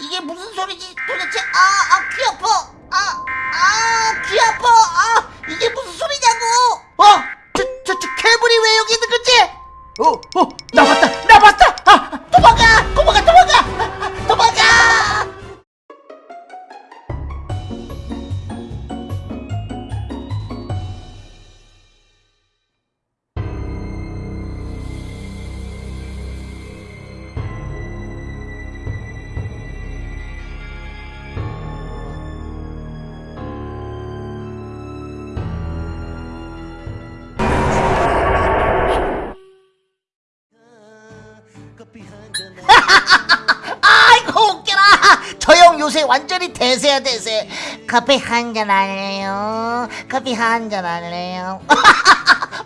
이게 무슨 소리지 도대체 아, 아, 귀 아파. 아, 아, 귀 아파. 아, 이게 무슨 소리냐고. 어, 저, 저, 저 괴물이 왜 여기 있는 거지? 어, 어, 나 봤다, 아이고 웃겨라 저 형 요새 완전히 대세야 대세 커피 한 잔 할래요 커피 한 잔 할래요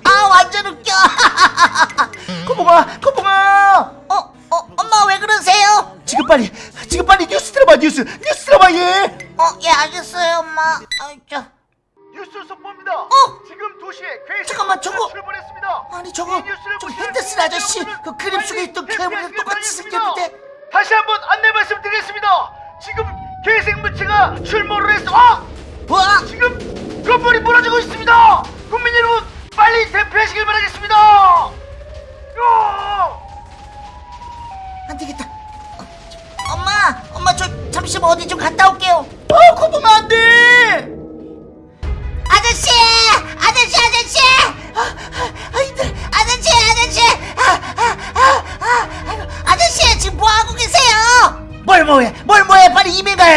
아 완전 웃겨 코봉아 코봉아 어? 어? 엄마 왜 그러세요? 지금 빨리 지금 빨리 뉴스 들어봐 뉴스 뉴스 들어봐 얘 어? 예 알겠어요 엄마 아이 저 뉴스 속보입니다. 어? 지금 도시에 괴식 잠깐만, 저거- 출발했습니다. 아니 저거 저 핸드 슨 아저씨 그 그림 속에 있던 괴물이랑 똑같이. 생겼는데 다시 한번 안내 말씀드리겠습니다. 지금 괴생 무치가 출몰을 했어. 아! 와 지금 건물이 무너지고 있습니다. 국민 여러분 빨리 대피하시길 바라겠습니다.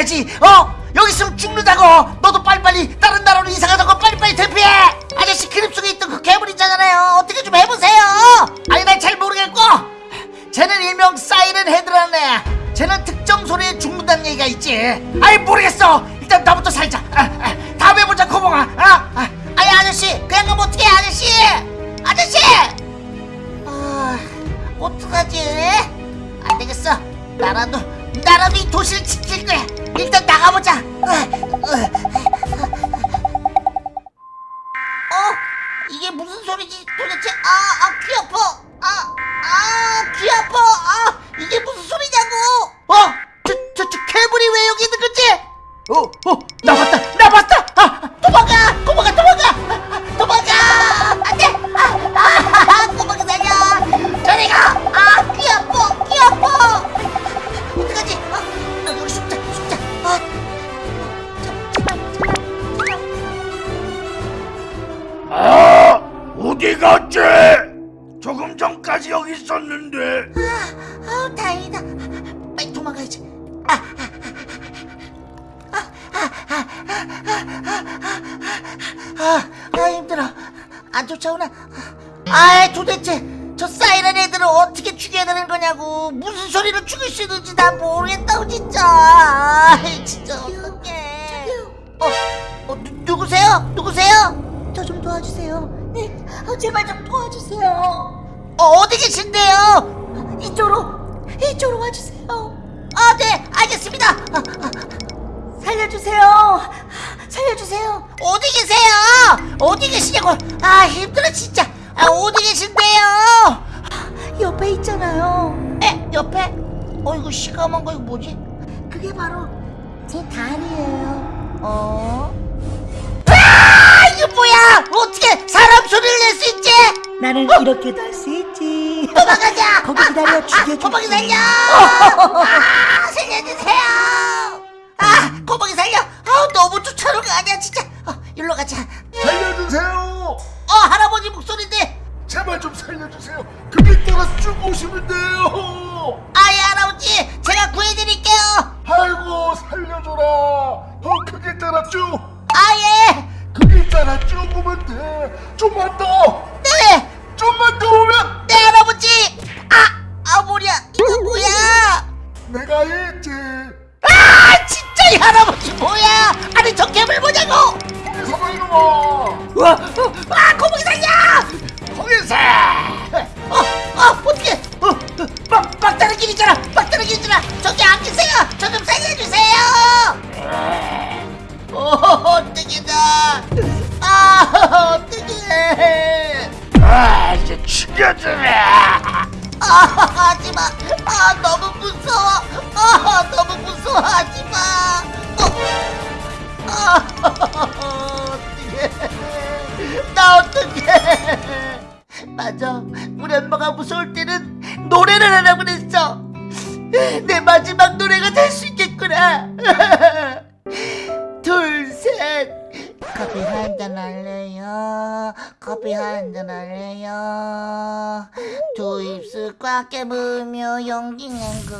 가야지. 어, 여기 있으면 죽는다고. 너도 빨리빨리 다른 나라로 이사 가자고 빨리빨리 대피해. 아저씨 그림 속에 있던 그 괴물 있잖아요. 어떻게 좀 해보세요. 아니 난 잘 모르겠고. 쟤는 일명 사이렌 헤드라는 애야 쟤는 특정 소리에 죽는다는 얘기가 있지 아이 모르겠어 일단 나부터 살자 아, 아, 다음에 보자 코봉아 아, 아, 아니 아저씨 그냥 가면 어떡해 아저씨 아저씨 아 어떡하지 안 되겠어 나라도 나라도 이게 무슨 소리지 도대체 아, 아, 귀 아파. 아, 아, 귀 아파. 아, 이게 무슨 소리 어디 갔지? 조금 전까지 여기 있었는데. 아, 아우 다행이다. 빨리 도망가야지. 아, 아, 아, 아, 아, 아, 힘들어. 안 쫓아오나? 아, 도대체 저 사이렌 애들을 어떻게 죽여야 되는 거냐고. 무슨 소리로 죽일 수 있는지 난 모르겠다고 진짜. 아, 진짜 어떡해. 어, 어, 누, 누구세요? 누구세요? 저 좀 도와주세요. 네, 어, 제발 좀 도와주세요. 어, 어디 계신데요? 이쪽으로, 이쪽으로 와주세요. 아, 네, 알겠습니다. 아, 아, 살려주세요. 살려주세요. 어디 계세요? 어디 계시냐고? 아 힘들어 진짜. 아 어디 계신데요? 옆에 있잖아요. 에 옆에? 어이구 시커먼 거 이거 뭐지? 그게 바로 제 다리예요. 나는 이렇게도 할 수 있지. 도망가자. 거기 기다려 죽여줄게. 고봉이 살려. 아 살려주세요. 아 고봉이 살려. 아 너무 쫓아오는 거 아니야 진짜. 어, 일로 가자. 살려주세요. 어 할아버지 목소리인데. 제발 좀 살려주세요. 그길 따라 쭉 오시면 돼요. 아예 할아버지 제가 구해드릴게요. 아이고 살려줘라. 더 크게 따라 쭉. 아니 저 뭐냐고 거기서 말로 와. 와, 어, 아 거북이 살려 거기서. 어, 어 어떻게 어, 어, 막, 막다른 길 있잖아! 막다른 길 있잖아! 저기 살려주세요 마지막 노래가 될 수 있겠구나. 둘, 셋. 커피 한 잔 할래요. 커피 한 잔 할래요. 두 입술 꽉 깨물며 용기 낸 거.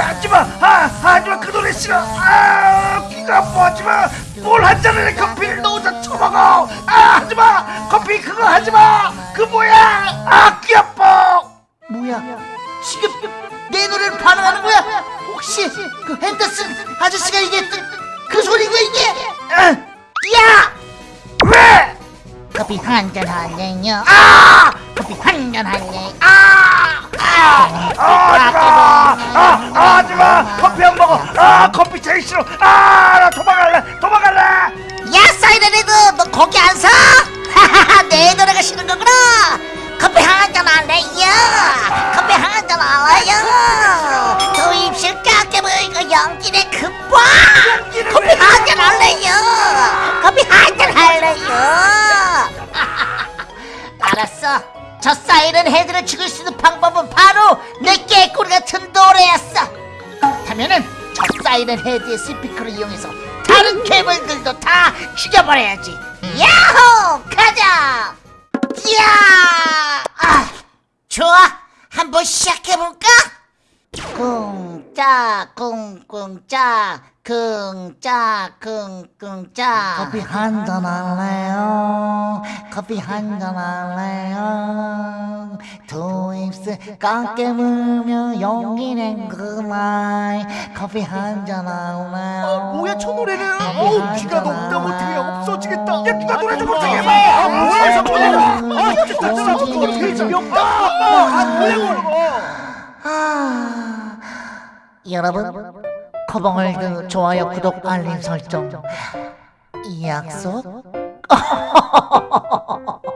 하지마 아 하지마 그 노래 싫어 아 귀가 아파 하지마 뭘한 잔에 커피를 너 혼자 처먹어 아 하지마 커피 그거 하지마 그 뭐야 아귀 아파 뭐야? 지금 내 노래를 반응하는 거야? 혹시 그 핸더슨 아저씨가 이게 그 소리가 이게? 야! 왜? 커피 한 잔 할래요? 아! 커피 한 잔 할래? 아! 아! 아 하지마 아 아, 하지마 커피 안 먹어 아 커피 제일 싫어 아 이렌 헤드를 죽일 수 있는 방법은 바로 내 깨꼬리 같은 노래였어. 그렇다면은 저 사이렌 헤드의 스피커를 이용해서 다른 괴물들도 다 죽여버려야지. 야호! 가자! 야! 아, 좋아. 한번 시작해볼까? 쿵짝 쿵쿵짝 쿵짝 쿵쿵짝 커피 한 잔 할래요? 커피 한 잔 할래요 두 입술 꽉 깨물며 용기 낸 그말 커피 한잔 할래요? 뭐야 저 노래는? 어우 한 귀가 잔 너무 못해. 없어지겠다. 야 누가 노래 좀 못하게 해봐. 아, 아 뭐야 저 노래는 아 진짜 아, 진짜 그거 되게 재미없다. 아 뭐야 아, 여러분 커벙을드 좋아요 구독 알림 설정. 이 약속